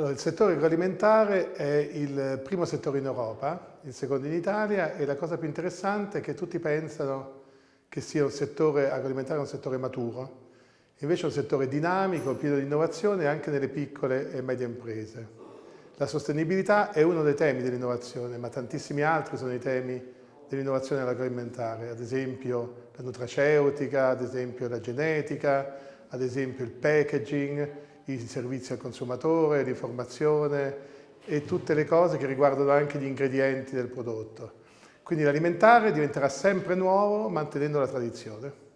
Allora, il settore agroalimentare è il primo settore in Europa, il secondo in Italia e la cosa più interessante è che tutti pensano che sia un settore agroalimentare un settore maturo, invece è un settore dinamico, pieno di innovazione anche nelle piccole e medie imprese. La sostenibilità è uno dei temi dell'innovazione, ma tantissimi altri sono i temi dell'innovazione agroalimentare, ad esempio la nutraceutica, ad esempio la genetica, ad esempio il packaging, i servizi al consumatore, l'informazione e tutte le cose che riguardano anche gli ingredienti del prodotto. Quindi l'alimentare diventerà sempre nuovo mantenendo la tradizione.